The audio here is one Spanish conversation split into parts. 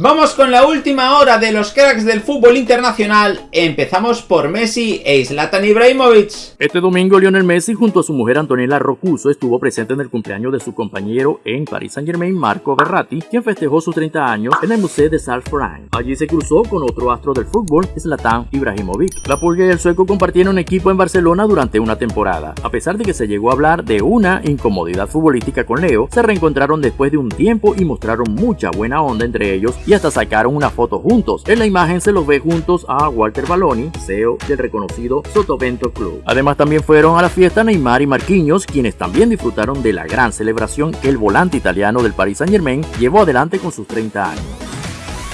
Vamos con la última hora de los cracks del fútbol internacional. Empezamos por Messi e Zlatan Ibrahimovic. Este domingo Lionel Messi junto a su mujer Antonella Rocuso estuvo presente en el cumpleaños de su compañero en Paris Saint Germain Marco Verratti, quien festejó sus 30 años en el Museo de Salfranc. Allí se cruzó con otro astro del fútbol, Zlatan Ibrahimovic. La pulga y el sueco compartieron equipo en Barcelona durante una temporada. A pesar de que se llegó a hablar de una incomodidad futbolística con Leo, se reencontraron después de un tiempo y mostraron mucha buena onda entre ellos y hasta sacaron una foto juntos. En la imagen se los ve juntos a Walter Baloni, CEO del reconocido Sotovento Club. Además también fueron a la fiesta Neymar y Marquinhos, quienes también disfrutaron de la gran celebración que el volante italiano del Paris Saint Germain llevó adelante con sus 30 años.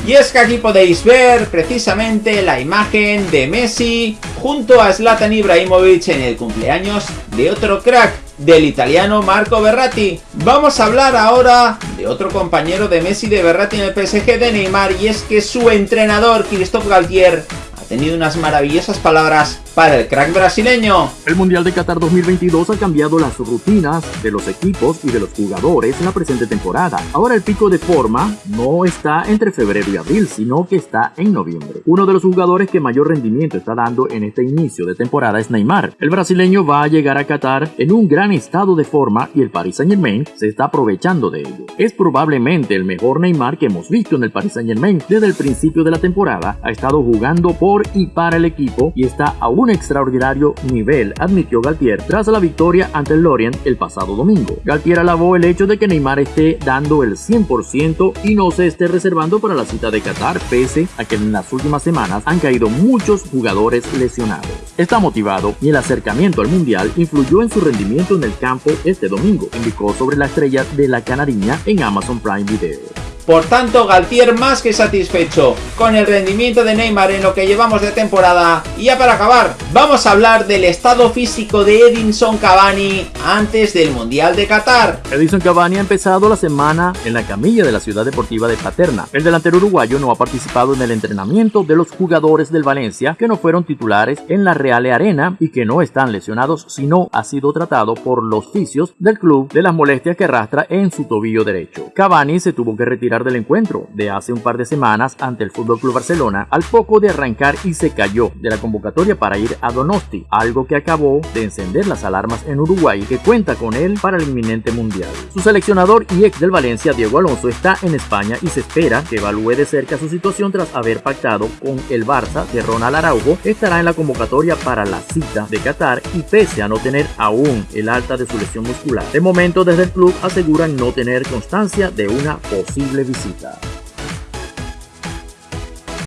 Y es que aquí podéis ver precisamente la imagen de Messi junto a Zlatan Ibrahimovic en el cumpleaños de otro crack, del italiano Marco Berratti. Vamos a hablar ahora de otro compañero de Messi de Berratti en el PSG de Neymar y es que su entrenador Christophe Galtier ha tenido unas maravillosas palabras para el crack brasileño. El Mundial de Qatar 2022 ha cambiado las rutinas de los equipos y de los jugadores en la presente temporada. Ahora el pico de forma no está entre febrero y abril, sino que está en noviembre. Uno de los jugadores que mayor rendimiento está dando en este inicio de temporada es Neymar. El brasileño va a llegar a Qatar en un gran estado de forma y el Paris Saint Germain se está aprovechando de ello. Es probablemente el mejor Neymar que hemos visto en el Paris Saint Germain desde el principio de la temporada. Ha estado jugando por y para el equipo y está aún un extraordinario nivel, admitió Galtier tras la victoria ante el Lorient el pasado domingo. Galtier alabó el hecho de que Neymar esté dando el 100% y no se esté reservando para la cita de Qatar, pese a que en las últimas semanas han caído muchos jugadores lesionados. Está motivado y el acercamiento al Mundial influyó en su rendimiento en el campo este domingo, indicó sobre la estrella de la canariña en Amazon Prime Video. Por tanto, Galtier más que satisfecho con el rendimiento de Neymar en lo que llevamos de temporada. Y ya para acabar, vamos a hablar del estado físico de Edinson Cavani antes del Mundial de Qatar. Edinson Cavani ha empezado la semana en la camilla de la ciudad deportiva de Paterna. El delantero uruguayo no ha participado en el entrenamiento de los jugadores del Valencia que no fueron titulares en la Real Arena y que no están lesionados, sino ha sido tratado por los fisios del club de las molestias que arrastra en su tobillo derecho. Cavani se tuvo que retirar del encuentro de hace un par de semanas ante el Fútbol Club Barcelona al poco de arrancar y se cayó de la convocatoria para ir a Donosti, algo que acabó de encender las alarmas en Uruguay que cuenta con él para el inminente mundial. Su seleccionador y ex del Valencia, Diego Alonso, está en España y se espera que evalúe de cerca su situación tras haber pactado con el Barça de Ronald Araujo, estará en la convocatoria para la cita de Qatar y pese a no tener aún el alta de su lesión muscular. De momento desde el club aseguran no tener constancia de una posible visita.